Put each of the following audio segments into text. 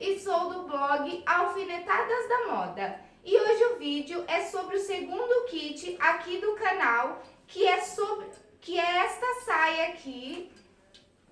e sou do blog Alfinetadas da Moda. E hoje o vídeo é sobre o segundo kit aqui do canal, que é sobre que é esta saia aqui.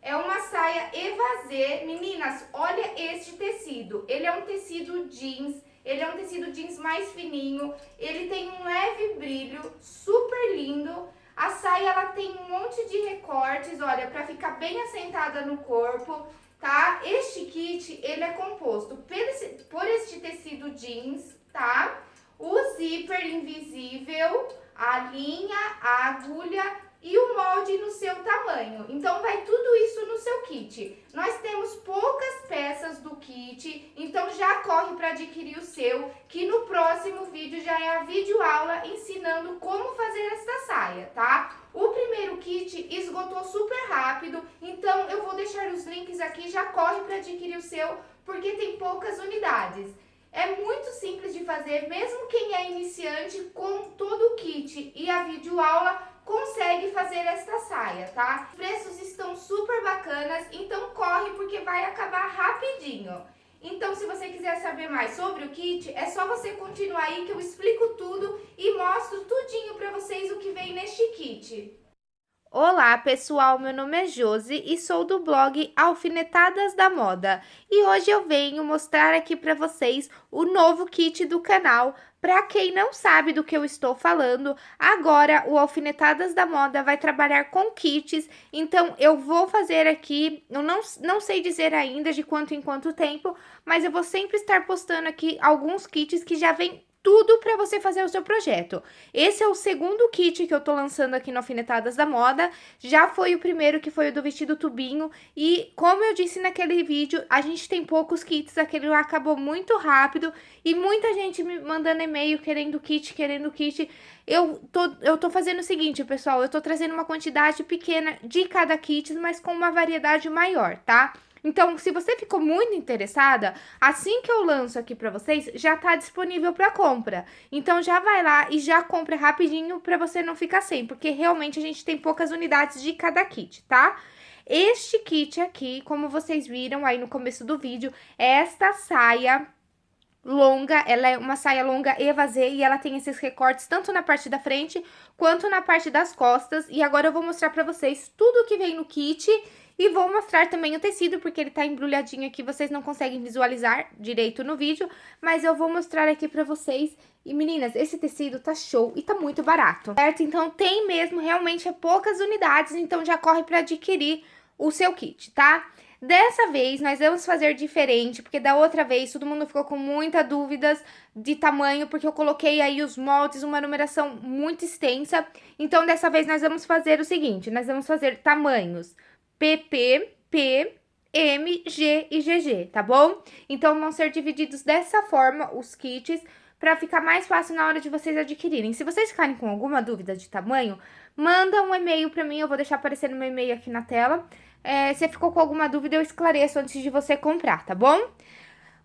É uma saia evasê. Meninas, olha este tecido. Ele é um tecido jeans, ele é um tecido jeans mais fininho, ele tem um leve brilho, super lindo. A saia ela tem um monte de recortes, olha, para ficar bem assentada no corpo, tá? Este kit, ele é composto por, este tecido jeans, tá? O zíper invisível, a linha, a agulha e o molde no seu tamanho. Então, vai tudo isso no seu kit. Nós temos poucas peças do kit, então já corre para adquirir o seu, que no próximo vídeo já é a videoaula ensinando como fazer esta saia, tá? O primeiro kit esgotou super rápido, então eu vou deixar os links aqui, já corre para adquirir o seu, porque tem poucas unidades. É muito simples de fazer, mesmo quem é iniciante, com todo o kit e a videoaula, consegue fazer esta saia, tá? Os preços estão super bacanas, então corre porque vai acabar rapidinho. Então, se você quiser saber mais sobre o kit, é só você continuar aí que eu explico tudo e mostro tudinho pra vocês o que vem neste kit. Olá pessoal, meu nome é Josi e sou do blog Alfinetadas da Moda e hoje eu venho mostrar aqui para vocês o novo kit do canal. Para quem não sabe do que eu estou falando, agora o Alfinetadas da Moda vai trabalhar com kits, então eu vou fazer aqui, eu não, não sei dizer ainda de quanto em quanto tempo, mas eu vou sempre estar postando aqui alguns kits que já vem tudo para você fazer o seu projeto. Esse é o segundo kit que eu tô lançando aqui no Alfinetadas da Moda, já foi o primeiro que foi o do vestido tubinho, e como eu disse naquele vídeo, a gente tem poucos kits, aquele acabou muito rápido, e muita gente me mandando e-mail querendo kit, querendo kit. Eu tô, eu tô fazendo o seguinte, pessoal, eu tô trazendo uma quantidade pequena de cada kit, mas com uma variedade maior, tá? Então, se você ficou muito interessada, assim que eu lanço aqui para vocês, já tá disponível para compra. Então, já vai lá e já compra rapidinho para você não ficar sem, porque realmente a gente tem poucas unidades de cada kit, tá? Este kit aqui, como vocês viram aí no começo do vídeo, é esta saia longa, ela é uma saia longa evasê e ela tem esses recortes tanto na parte da frente quanto na parte das costas. E agora eu vou mostrar pra vocês tudo que vem no kit e vou mostrar também o tecido, porque ele tá embrulhadinho aqui, vocês não conseguem visualizar direito no vídeo, mas eu vou mostrar aqui pra vocês. E meninas, esse tecido tá show e tá muito barato, certo? Então tem mesmo, realmente é poucas unidades, então já corre pra adquirir o seu kit, tá? Dessa vez, nós vamos fazer diferente, porque da outra vez todo mundo ficou com muita dúvidas de tamanho, porque eu coloquei aí os moldes, uma numeração muito extensa. Então, dessa vez, nós vamos fazer o seguinte, nós vamos fazer tamanhos PP, P, M, G e GG, tá bom? Então, vão ser divididos dessa forma os kits para ficar mais fácil na hora de vocês adquirirem. Se vocês ficarem com alguma dúvida de tamanho, manda um e-mail para mim, eu vou deixar aparecendo meu e-mail aqui na tela. É, se ficou com alguma dúvida, eu esclareço antes de você comprar, tá bom?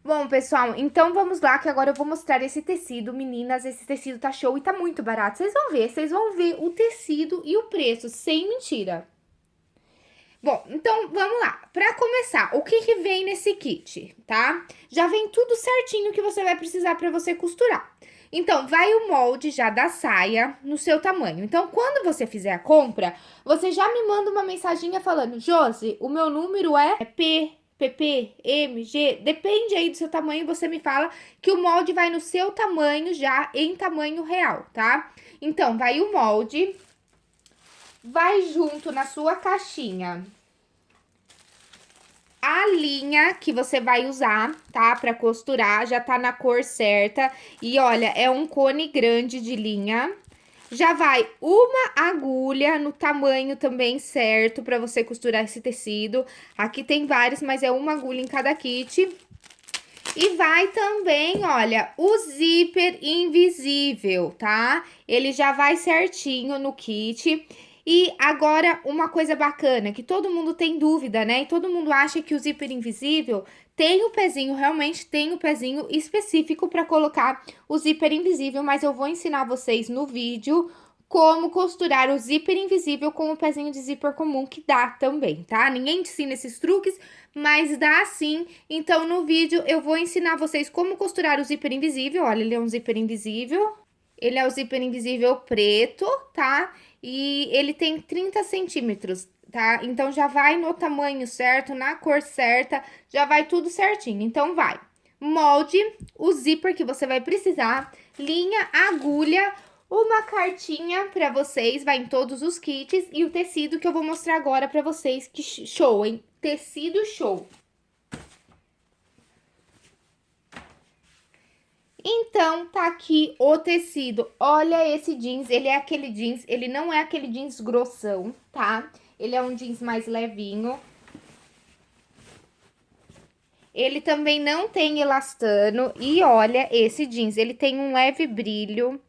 Bom, pessoal, então vamos lá, que agora eu vou mostrar esse tecido. Meninas, esse tecido tá show e tá muito barato. Vocês vão ver, vocês vão ver o tecido e o preço, sem mentira. Bom, então vamos lá. Para começar, o que, que vem nesse kit, tá? Já vem tudo certinho que você vai precisar para você costurar. Então, vai o molde já da saia no seu tamanho. Então, quando você fizer a compra, você já me manda uma mensaginha falando, Josi, o meu número é P, PP, M, G, depende aí do seu tamanho, você me fala que o molde vai no seu tamanho já em tamanho real, tá? Então, vai o molde, vai junto na sua caixinha a linha que você vai usar, tá? Pra costurar, já tá na cor certa. E olha, é um cone grande de linha. Já vai uma agulha no tamanho também certo pra você costurar esse tecido. Aqui tem vários, mas é uma agulha em cada kit. E vai também, olha, o zíper invisível, tá? Ele já vai certinho no kit. E agora, uma coisa bacana, que todo mundo tem dúvida, né? E todo mundo acha que o zíper invisível tem o pezinho, realmente tem o pezinho específico para colocar o zíper invisível, mas eu vou ensinar vocês no vídeo como costurar o zíper invisível com o pezinho de zíper comum, que dá também, tá? Ninguém ensina esses truques, mas dá sim. Então, no vídeo, eu vou ensinar vocês como costurar o zíper invisível. Olha, ele é um zíper invisível. Ele é o zíper invisível preto, tá? E ele tem 30 centímetros, tá? Então, já vai no tamanho certo, na cor certa, já vai tudo certinho. Então, vai. Molde, o zíper que você vai precisar, linha, agulha, uma cartinha para vocês, vai em todos os kits, e o tecido que eu vou mostrar agora para vocês, que show, hein? Tecido show. Então, tá aqui o tecido. Olha esse jeans, ele é aquele jeans, ele não é aquele jeans grossão, tá? Ele é um jeans mais levinho. Ele também não tem elastano e olha esse jeans, ele tem um leve brilho.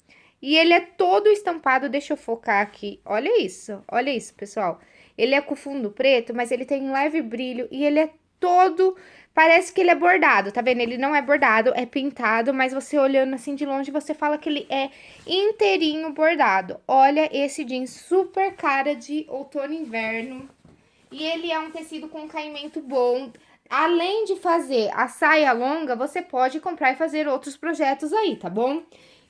E ele é todo estampado, deixa eu focar aqui. Olha isso, olha isso, pessoal. Ele é com fundo preto, mas ele tem um leve brilho e ele é todo... Parece que ele é bordado, tá vendo? Ele não é bordado, é pintado, mas você olhando assim de longe, você fala que ele é inteirinho bordado. Olha esse jeans super cara de outono e inverno. E ele é um tecido com caimento bom. Além de fazer a saia longa, você pode comprar e fazer outros projetos aí, tá bom?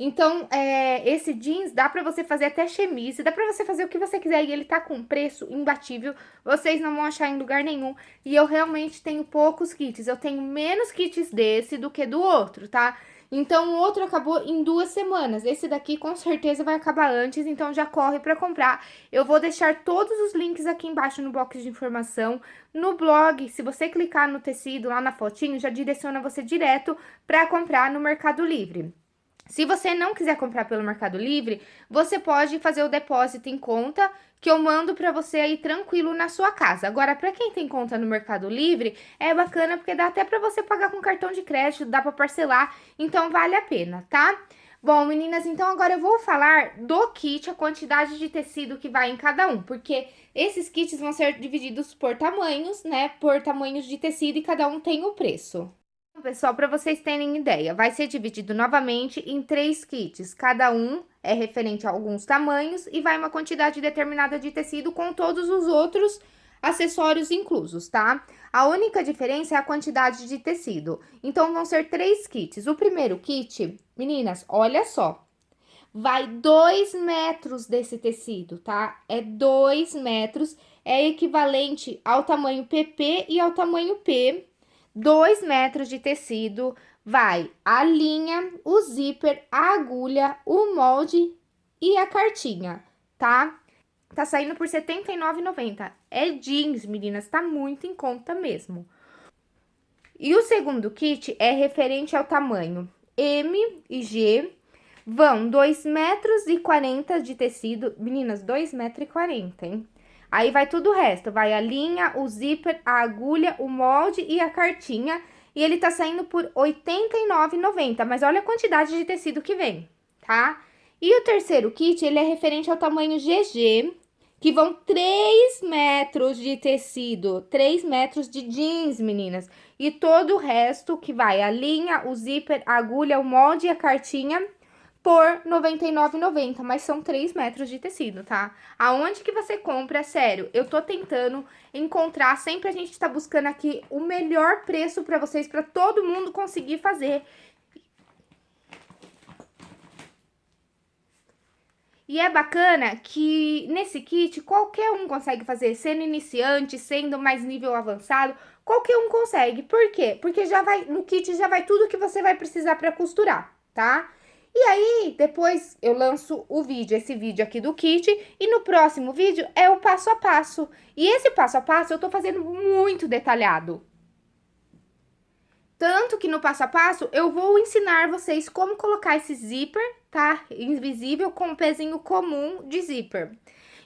Então, é, esse jeans dá pra você fazer até chemise, dá pra você fazer o que você quiser e ele tá com preço imbatível, vocês não vão achar em lugar nenhum. E eu realmente tenho poucos kits, eu tenho menos kits desse do que do outro, tá? Então, o outro acabou em duas semanas. Esse daqui com certeza vai acabar antes, então já corre para comprar. Eu vou deixar todos os links aqui embaixo no box de informação. No blog, se você clicar no tecido lá na fotinho, já direciona você direto para comprar no Mercado Livre. Se você não quiser comprar pelo Mercado Livre, você pode fazer o depósito em conta que eu mando para você aí tranquilo na sua casa. Agora, para quem tem conta no Mercado Livre, é bacana porque dá até para você pagar com cartão de crédito, dá para parcelar, então vale a pena, tá? Bom, meninas, então agora eu vou falar do kit, a quantidade de tecido que vai em cada um, porque esses kits vão ser divididos por tamanhos, né, por tamanhos de tecido e cada um tem o preço. Pessoal, para vocês terem ideia, vai ser dividido novamente em três kits. Cada um é referente a alguns tamanhos e vai uma quantidade determinada de tecido com todos os outros acessórios inclusos, tá? A única diferença é a quantidade de tecido. Então, vão ser três kits. O primeiro kit, meninas, olha só. Vai dois metros desse tecido, tá? É dois metros, é equivalente ao tamanho PP e ao tamanho P 2 metros de tecido, vai a linha, o zíper, a agulha, o molde e a cartinha, tá? Tá saindo por R$ 79,90. É jeans, meninas, tá muito em conta mesmo. E o segundo kit é referente ao tamanho M e G, vão 2 metros e 40 de tecido, meninas, 2 metros e 40, hein? Aí vai tudo o resto, vai a linha, o zíper, a agulha, o molde e a cartinha. E ele tá saindo por R$ 89,90, mas olha a quantidade de tecido que vem, tá? E o terceiro kit, ele é referente ao tamanho GG, que vão 3 metros de tecido, 3 metros de jeans, meninas. E todo o resto que vai a linha, o zíper, a agulha, o molde e a cartinha por R$ 99,90, mas são 3 metros de tecido, tá? Aonde que você compra, sério, eu tô tentando encontrar, sempre a gente tá buscando aqui o melhor preço pra vocês, pra todo mundo conseguir fazer. E é bacana que nesse kit qualquer um consegue fazer, sendo iniciante, sendo mais nível avançado, qualquer um consegue. Por quê? Porque já vai no kit já vai tudo que você vai precisar para costurar, tá? E aí, depois eu lanço o vídeo, esse vídeo aqui do kit, e no próximo vídeo é o passo a passo. E esse passo a passo eu tô fazendo muito detalhado. Tanto que no passo a passo eu vou ensinar vocês como colocar esse zíper, tá? Invisível com o pezinho comum de zíper.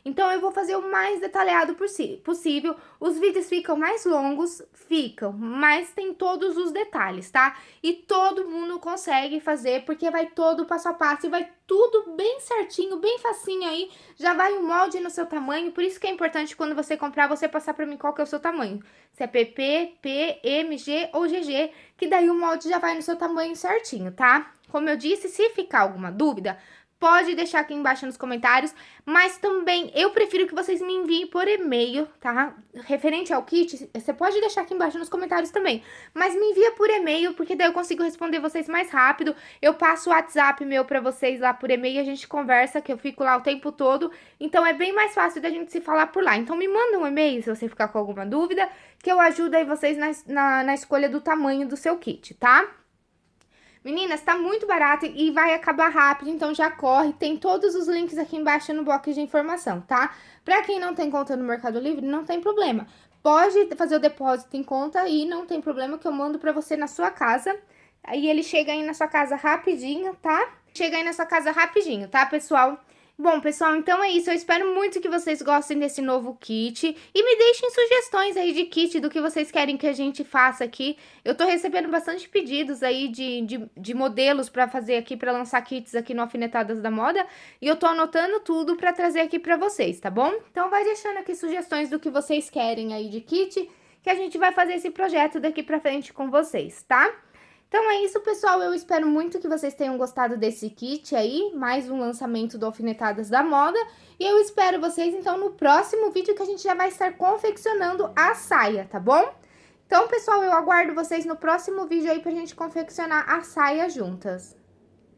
Então, eu vou fazer o mais detalhado possível. Os vídeos ficam mais longos, ficam, mas tem todos os detalhes, tá? E todo mundo consegue fazer, porque vai todo passo a passo e vai tudo bem certinho, bem facinho aí. Já vai o molde no seu tamanho, por isso que é importante quando você comprar, você passar pra mim qual que é o seu tamanho. Se é PP, P, M, G ou GG, que daí o molde já vai no seu tamanho certinho, tá? Como eu disse, se ficar alguma dúvida, pode deixar aqui embaixo nos comentários, mas também eu prefiro que vocês me enviem por e-mail, tá? Referente ao kit, você pode deixar aqui embaixo nos comentários também, mas me envia por e-mail, porque daí eu consigo responder vocês mais rápido. Eu passo o WhatsApp meu pra vocês lá por e-mail, a gente conversa, que eu fico lá o tempo todo, então é bem mais fácil da gente se falar por lá. Então me manda um e-mail se você ficar com alguma dúvida, que eu ajudo aí vocês na, na, na escolha do tamanho do seu kit, tá? Meninas, tá muito barato e vai acabar rápido, então já corre. Tem todos os links aqui embaixo no box de informação, tá? Pra quem não tem conta no Mercado Livre, não tem problema. Pode fazer o depósito em conta e não tem problema que eu mando pra você na sua casa. Aí ele chega aí na sua casa rapidinho, tá? Chega aí na sua casa rapidinho, tá, pessoal? Bom, pessoal, então é isso. Eu espero muito que vocês gostem desse novo kit. E me deixem sugestões aí de kit do que vocês querem que a gente faça aqui. Eu tô recebendo bastante pedidos aí de, de, de modelos pra fazer aqui, pra lançar kits aqui no Alfinetadas da Moda. E eu tô anotando tudo pra trazer aqui pra vocês, tá bom? Então vai deixando aqui sugestões do que vocês querem aí de kit, que a gente vai fazer esse projeto daqui pra frente com vocês, tá? Então é isso, pessoal. Eu espero muito que vocês tenham gostado desse kit aí, mais um lançamento do Alfinetadas da Moda. E eu espero vocês, então, no próximo vídeo que a gente já vai estar confeccionando a saia, tá bom? Então, pessoal, eu aguardo vocês no próximo vídeo aí pra gente confeccionar a saia juntas.